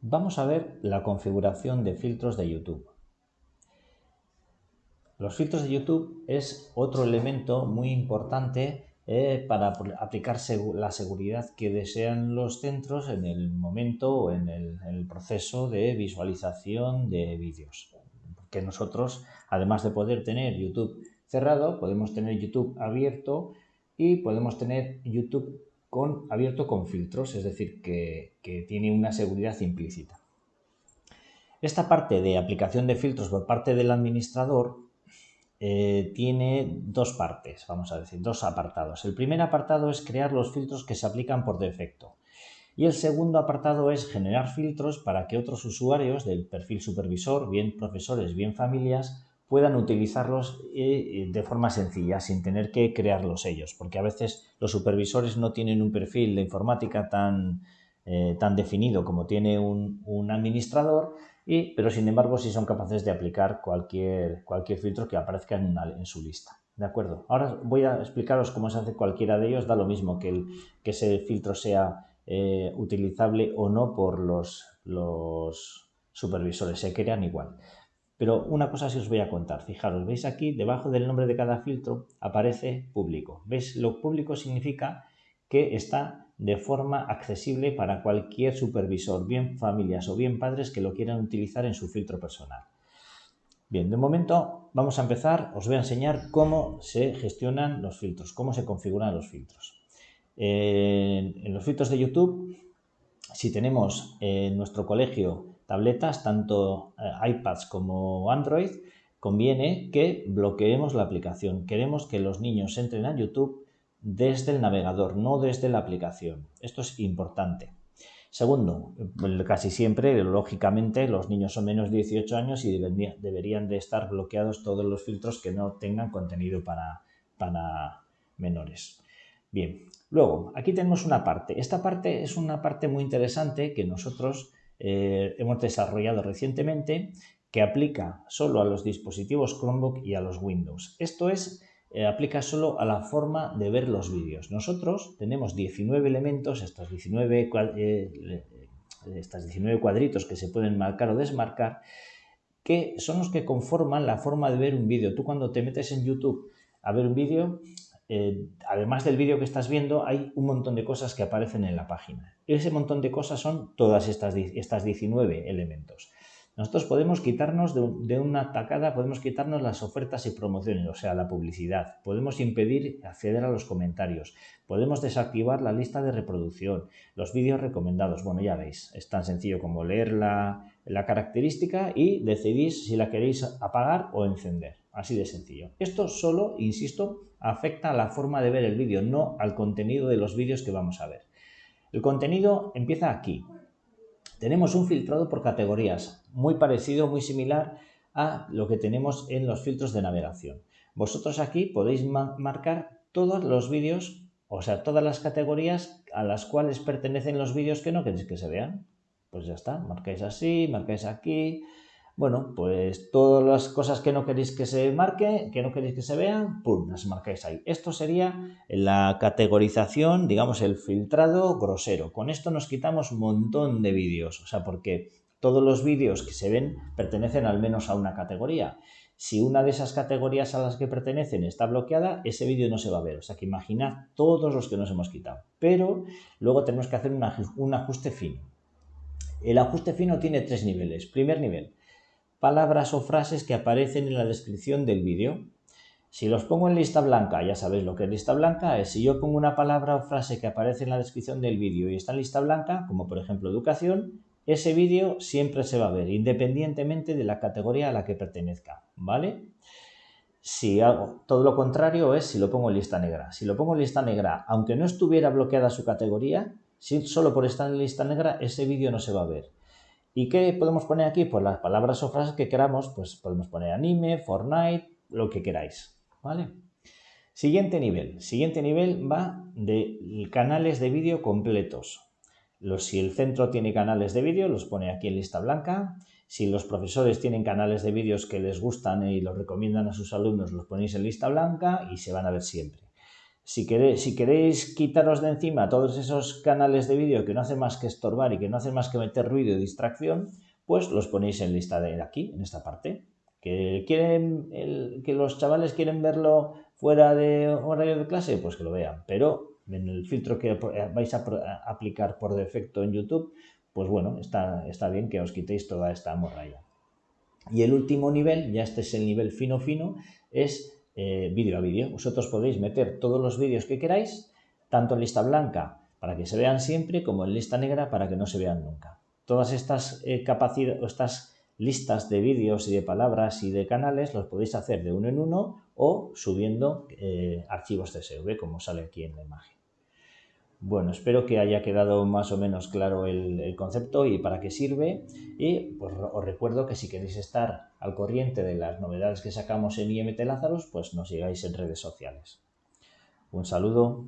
Vamos a ver la configuración de filtros de YouTube. Los filtros de YouTube es otro elemento muy importante eh, para aplicar la seguridad que desean los centros en el momento o en el, proceso de visualización de vídeos. Porque nosotros, además de poder tener YouTube cerrado, podemos tener YouTube abierto y podemos tener YouTube con, abierto con filtros, es decir, que, tiene una seguridad implícita. Esta parte de aplicación de filtros por parte del administrador eh, tiene dos partes, vamos a decir, dos apartados. El primer apartado es crear los filtros que se aplican por defecto. Y el segundo apartado es generar filtros para que otros usuarios del perfil supervisor, bien profesores, bien familias, puedan utilizarlos eh, de forma sencilla, sin tener que crearlos ellos, porque a veces los supervisores no tienen un perfil de informática tan, eh, tan definido como tiene un, administrador, y, pero sin embargo sí son capaces de aplicar cualquier, cualquier filtro que aparezca en, en su lista. ¿De acuerdo? Ahora voy a explicaros cómo se hace cualquiera de ellos, da lo mismo que, el, que ese filtro sea eh, utilizable o no por los, los supervisores, se crean igual. Pero una cosa sí os voy a contar. Fijaros, veis aquí, debajo del nombre de cada filtro aparece público. ¿Veis? Lo público significa que está de forma accesible para cualquier supervisor, bien familias o bien padres que lo quieran utilizar en su filtro personal. Bien, de momento vamos a empezar, os voy a enseñar cómo se gestionan los filtros, cómo se configuran los filtros. en los filtros de YouTube, si tenemos en nuestro colegio tabletas, tanto eh, iPads como Android, conviene que bloqueemos la aplicación. Queremos que los niños entren a YouTube desde el navegador, no desde la aplicación. Esto es importante. Segundo, casi siempre, lógicamente, los niños son menos de 18 años y deberían de estar bloqueados todos los filtros que no tengan contenido para, para menores. Bien, luego, aquí tenemos una parte. Esta parte es una parte muy interesante que nosotros eh, hemos desarrollado recientemente que aplica solo a los dispositivos Chromebook y a los Windows. Esto es, eh, aplica solo a la forma de ver los vídeos. Nosotros tenemos 19 elementos, estos 19, eh, estas 19 cuadritos que se pueden marcar o desmarcar, que son los que conforman la forma de ver un vídeo. Tú cuando te metes en YouTube a ver un vídeo, eh, además del vídeo que estás viendo, hay un montón de cosas que aparecen en la página. Ese montón de cosas son todas estas, estas 19 elementos. Nosotros podemos quitarnos de, una tacada, podemos quitarnos las ofertas y promociones, o sea, la publicidad. Podemos impedir acceder a los comentarios. Podemos desactivar la lista de reproducción, los vídeos recomendados. Bueno, ya veis, es tan sencillo como leer la, la característica y decidís si la queréis apagar o encender. Así de sencillo. Esto solo, insisto, afecta a la forma de ver el vídeo, no al contenido de los vídeos que vamos a ver. El contenido empieza aquí. Tenemos un filtrado por categorías, muy parecido, muy similar a lo que tenemos en los filtros de navegación. Vosotros aquí podéis marcar todos los vídeos, o sea, todas las categorías a las cuales pertenecen los vídeos que no queréis que se vean. Pues ya está, marcáis así, marcáis aquí, bueno, pues todas las cosas que no queréis que se marque, que no queréis que se vean, ¡pum!, las marcáis ahí. Esto sería la categorización, digamos, el filtrado grosero. Con esto nos quitamos un montón de vídeos, o sea, porque todos los vídeos que se ven pertenecen al menos a una categoría. Si una de esas categorías a las que pertenecen está bloqueada, ese vídeo no se va a ver. O sea que imaginad todos los que nos hemos quitado. Pero luego tenemos que hacer un ajuste fino. El ajuste fino tiene tres niveles. Primer nivel, palabras o frases que aparecen en la descripción del vídeo. Si los pongo en lista blanca, ya sabéis lo que es lista blanca, es si yo pongo una palabra o frase que aparece en la descripción del vídeo y está en lista blanca, como por ejemplo educación, ese vídeo siempre se va a ver, independientemente de la categoría a la que pertenezca, ¿vale? Si hago todo lo contrario es si lo pongo en lista negra. Si lo pongo en lista negra, aunque no estuviera bloqueada su categoría, si solo por estar en lista negra, ese vídeo no se va a ver. ¿Y qué podemos poner aquí? Pues las palabras o frases que queramos, pues podemos poner anime, Fortnite, lo que queráis, ¿vale? Siguiente nivel. Siguiente nivel va de canales de vídeo completos. Los, si el centro tiene canales de vídeo, los pone aquí en lista blanca. Si los profesores tienen canales de vídeos que les gustan y los recomiendan a sus alumnos, los ponéis en lista blanca y se van a ver siempre. Si queréis, quitaros de encima todos esos canales de vídeo que no hacen más que estorbar y que no hacen más que meter ruido y distracción, pues los ponéis en lista de aquí, en esta parte. ¿Que, quieren que los chavales quieren verlo fuera de horario de clase? Pues que lo vean. Pero en el filtro que vais a aplicar por defecto en YouTube, pues bueno, está, está bien que os quitéis toda esta morralla. Y el último nivel, ya este es el nivel fino fino, es eh, vídeo a vídeo. Vosotros podéis meter todos los vídeos que queráis, tanto en lista blanca para que se vean siempre, como en lista negra para que no se vean nunca. Todas estas eh, capacidades, estas listas de vídeos y de palabras y de canales los podéis hacer de uno en uno o subiendo eh, archivos CSV, como sale aquí en la imagen. Bueno, espero que haya quedado más o menos claro el, concepto y para qué sirve. Y pues, os recuerdo que si queréis estar al corriente de las novedades que sacamos en IMT Lazarus, pues nos sigáis en redes sociales. Un saludo.